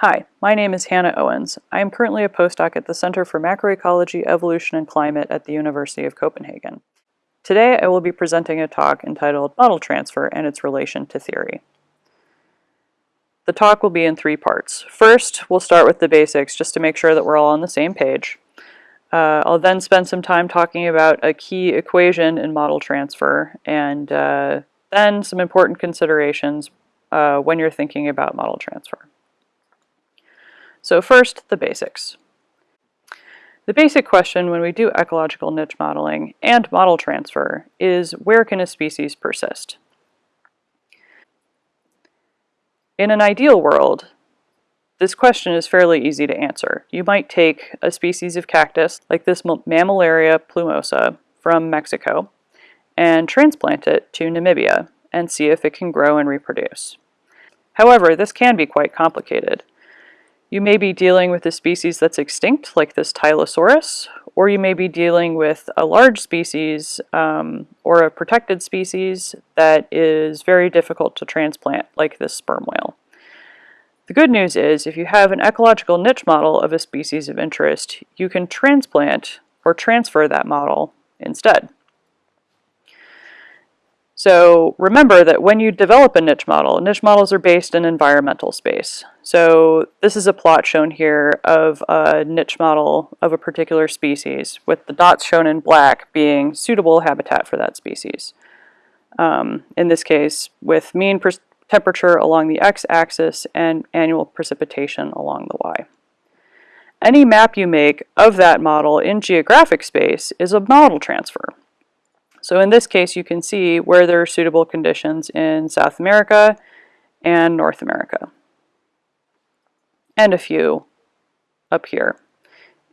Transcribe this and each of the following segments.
Hi, my name is Hannah Owens. I am currently a postdoc at the Center for Macroecology, Evolution, and Climate at the University of Copenhagen. Today I will be presenting a talk entitled Model Transfer and its Relation to Theory. The talk will be in three parts. First, we'll start with the basics just to make sure that we're all on the same page. Uh, I'll then spend some time talking about a key equation in model transfer and uh, then some important considerations uh, when you're thinking about model transfer. So first, the basics. The basic question when we do ecological niche modeling and model transfer is where can a species persist? In an ideal world, this question is fairly easy to answer. You might take a species of cactus, like this Mammillaria plumosa from Mexico, and transplant it to Namibia and see if it can grow and reproduce. However, this can be quite complicated. You may be dealing with a species that's extinct, like this Tylosaurus, or you may be dealing with a large species um, or a protected species that is very difficult to transplant, like this sperm whale. The good news is if you have an ecological niche model of a species of interest, you can transplant or transfer that model instead. So remember that when you develop a niche model, niche models are based in environmental space. So this is a plot shown here of a niche model of a particular species, with the dots shown in black being suitable habitat for that species. Um, in this case, with mean temperature along the x-axis and annual precipitation along the y. Any map you make of that model in geographic space is a model transfer. So in this case, you can see where there are suitable conditions in South America and North America. And a few up here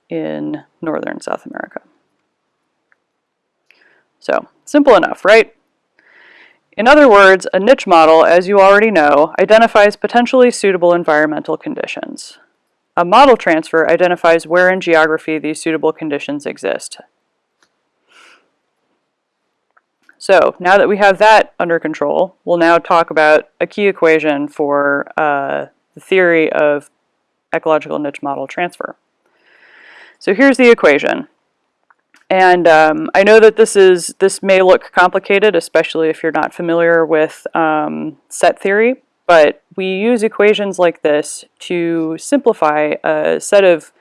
in Northern South America. So, simple enough, right? In other words, a niche model, as you already know, identifies potentially suitable environmental conditions. A model transfer identifies where in geography these suitable conditions exist, So now that we have that under control, we'll now talk about a key equation for uh, the theory of ecological niche model transfer. So here's the equation. And um, I know that this is this may look complicated, especially if you're not familiar with um, set theory, but we use equations like this to simplify a set of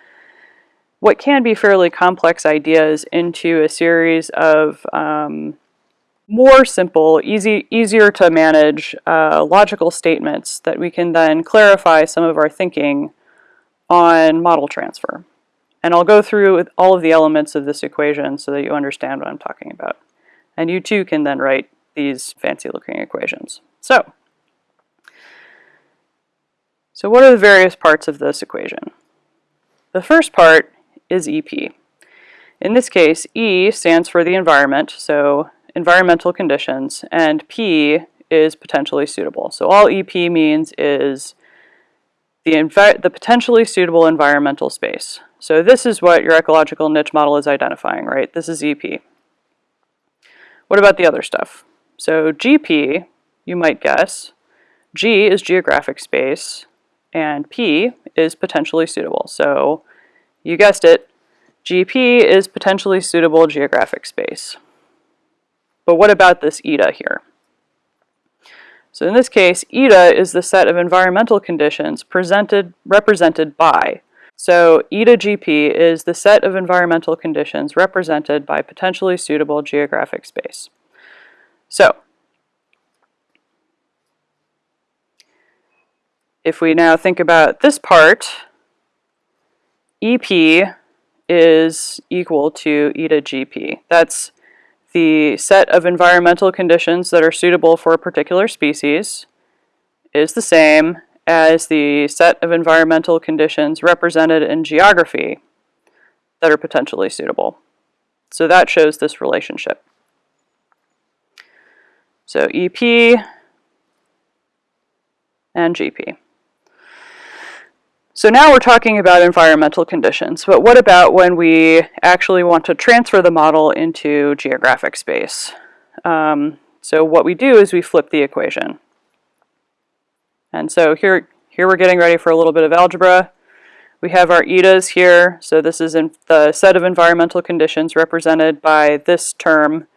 what can be fairly complex ideas into a series of um, more simple, easy, easier to manage uh, logical statements that we can then clarify some of our thinking on model transfer. And I'll go through all of the elements of this equation so that you understand what I'm talking about. And you too can then write these fancy looking equations. So, so what are the various parts of this equation? The first part is EP. In this case, E stands for the environment, so environmental conditions, and P is potentially suitable. So all EP means is the, the potentially suitable environmental space. So this is what your ecological niche model is identifying, right? This is EP. What about the other stuff? So GP, you might guess, G is geographic space, and P is potentially suitable. So you guessed it, GP is potentially suitable geographic space. But what about this ETA here? So in this case, ETA is the set of environmental conditions presented, represented by. So ETA GP is the set of environmental conditions represented by potentially suitable geographic space. So, if we now think about this part, EP is equal to ETA GP. That's the set of environmental conditions that are suitable for a particular species is the same as the set of environmental conditions represented in geography that are potentially suitable. So that shows this relationship. So EP and GP. So now we're talking about environmental conditions, but what about when we actually want to transfer the model into geographic space? Um, so what we do is we flip the equation. And so here, here we're getting ready for a little bit of algebra. We have our etas here, so this is the set of environmental conditions represented by this term,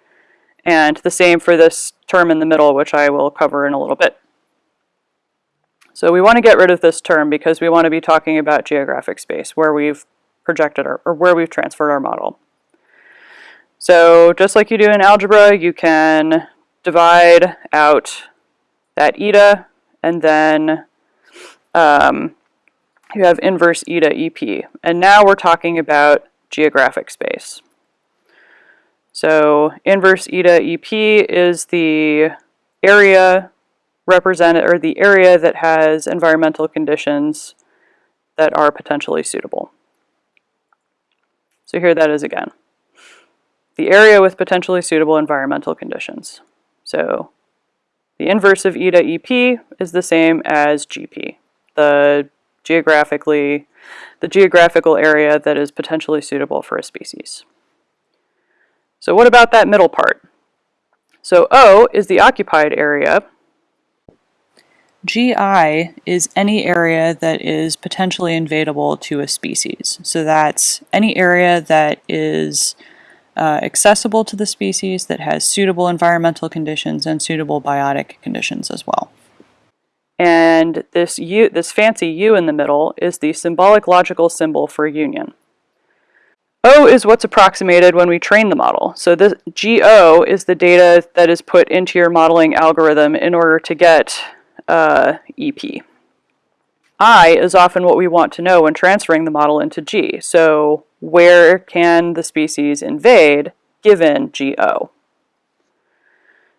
and the same for this term in the middle, which I will cover in a little bit. So we want to get rid of this term because we want to be talking about geographic space, where we've projected our, or where we've transferred our model. So just like you do in algebra, you can divide out that eta, and then um, you have inverse eta EP. And now we're talking about geographic space. So inverse eta EP is the area represented, or the area that has environmental conditions that are potentially suitable. So here that is again. The area with potentially suitable environmental conditions. So the inverse of eta EP is the same as GP, the geographically, the geographical area that is potentially suitable for a species. So what about that middle part? So O is the occupied area. GI is any area that is potentially invadable to a species. So that's any area that is uh, accessible to the species, that has suitable environmental conditions and suitable biotic conditions as well. And this U, this fancy U in the middle is the symbolic logical symbol for union. O is what's approximated when we train the model. So this GO is the data that is put into your modeling algorithm in order to get uh, EP. I is often what we want to know when transferring the model into G. So where can the species invade given GO?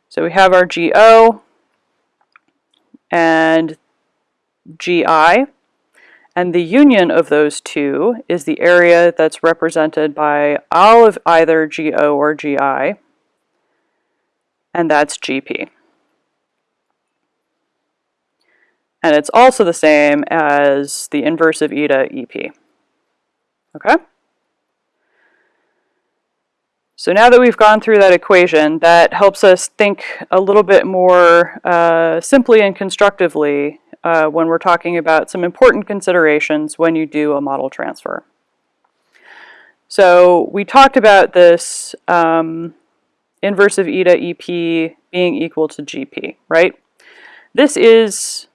So we have our GO and GI, and the union of those two is the area that's represented by all of either GO or GI, and that's GP. And it's also the same as the inverse of eta EP. Okay? So now that we've gone through that equation, that helps us think a little bit more uh, simply and constructively uh, when we're talking about some important considerations when you do a model transfer. So we talked about this um, inverse of eta EP being equal to GP, right? This is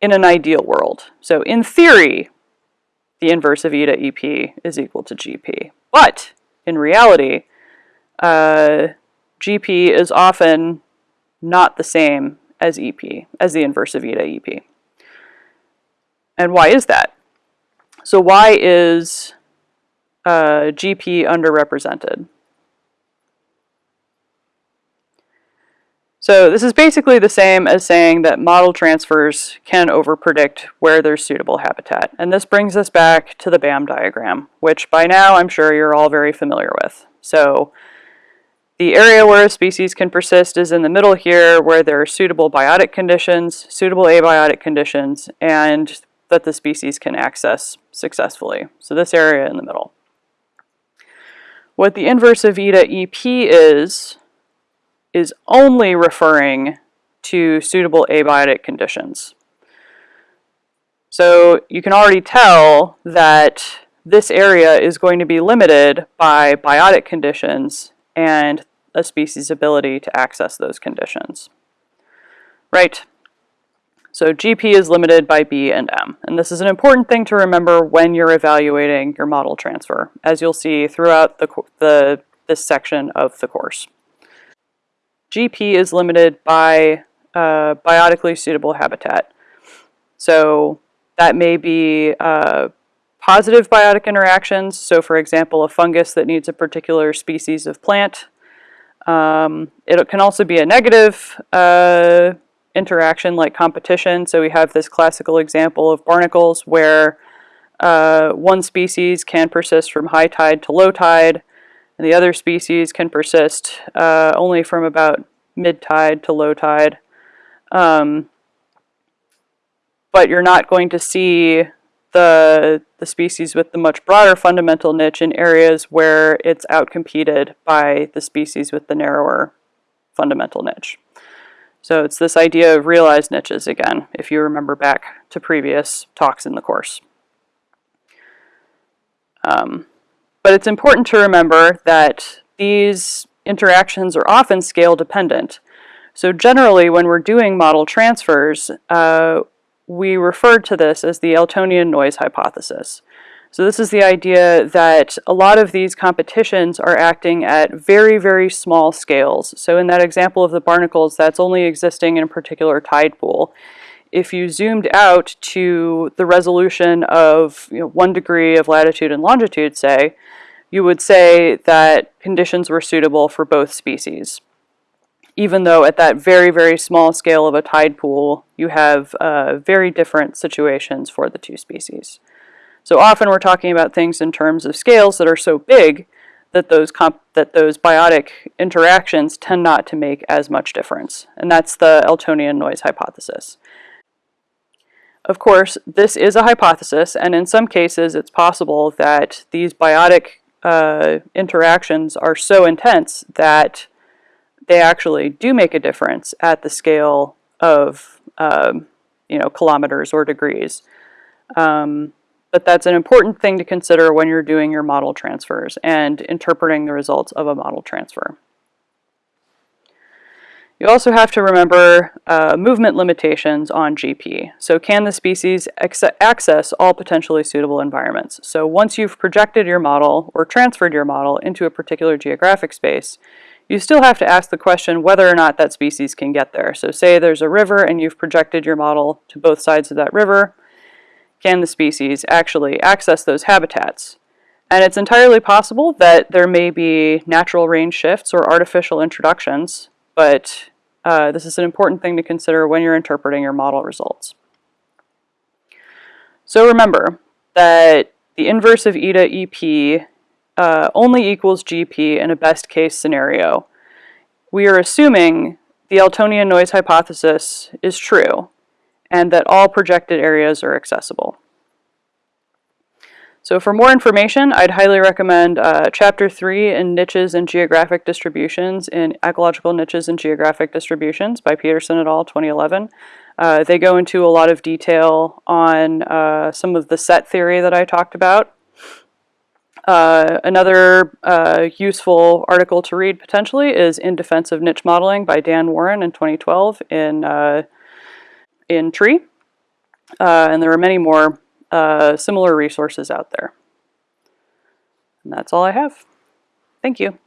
in an ideal world. So in theory, the inverse of eta EP is equal to GP. But in reality, uh, GP is often not the same as EP, as the inverse of eta EP. And why is that? So why is uh, GP underrepresented? So this is basically the same as saying that model transfers can overpredict where there's suitable habitat. And this brings us back to the BAM diagram, which by now I'm sure you're all very familiar with. So the area where a species can persist is in the middle here where there are suitable biotic conditions, suitable abiotic conditions, and that the species can access successfully. So this area in the middle. What the inverse of eta EP is, is only referring to suitable abiotic conditions. So you can already tell that this area is going to be limited by biotic conditions and a species' ability to access those conditions. Right, so GP is limited by B and M, and this is an important thing to remember when you're evaluating your model transfer, as you'll see throughout the, the this section of the course. GP is limited by uh, biotically suitable habitat. So that may be uh, positive biotic interactions. So for example, a fungus that needs a particular species of plant. Um, it can also be a negative uh, interaction like competition. So we have this classical example of barnacles where uh, one species can persist from high tide to low tide, and the other species can persist uh, only from about mid tide to low tide. Um, but you're not going to see the, the species with the much broader fundamental niche in areas where it's outcompeted by the species with the narrower fundamental niche. So it's this idea of realized niches again, if you remember back to previous talks in the course. Um, but it's important to remember that these interactions are often scale dependent. So generally, when we're doing model transfers, uh, we refer to this as the Eltonian noise hypothesis. So this is the idea that a lot of these competitions are acting at very, very small scales. So in that example of the barnacles, that's only existing in a particular tide pool. If you zoomed out to the resolution of you know, one degree of latitude and longitude, say, you would say that conditions were suitable for both species. Even though at that very, very small scale of a tide pool, you have uh, very different situations for the two species. So often we're talking about things in terms of scales that are so big that those that those biotic interactions tend not to make as much difference. And that's the Eltonian noise hypothesis. Of course, this is a hypothesis, and in some cases it's possible that these biotic uh, interactions are so intense that they actually do make a difference at the scale of um, you know kilometers or degrees. Um, but that's an important thing to consider when you're doing your model transfers and interpreting the results of a model transfer. You also have to remember uh, movement limitations on GP. So can the species access all potentially suitable environments? So once you've projected your model or transferred your model into a particular geographic space, you still have to ask the question whether or not that species can get there. So say there's a river and you've projected your model to both sides of that river, can the species actually access those habitats? And it's entirely possible that there may be natural range shifts or artificial introductions, but uh, this is an important thing to consider when you're interpreting your model results. So remember that the inverse of eta EP uh, only equals GP in a best case scenario. We are assuming the Eltonian noise hypothesis is true, and that all projected areas are accessible. So for more information, I'd highly recommend uh, Chapter 3 in Niches and Geographic Distributions in Ecological Niches and Geographic Distributions by Peterson et al. 2011. Uh, they go into a lot of detail on uh, some of the set theory that I talked about. Uh, another uh, useful article to read potentially is In Defense of Niche Modeling by Dan Warren in 2012 in uh, in tree. Uh, and there are many more uh, similar resources out there. And that's all I have. Thank you.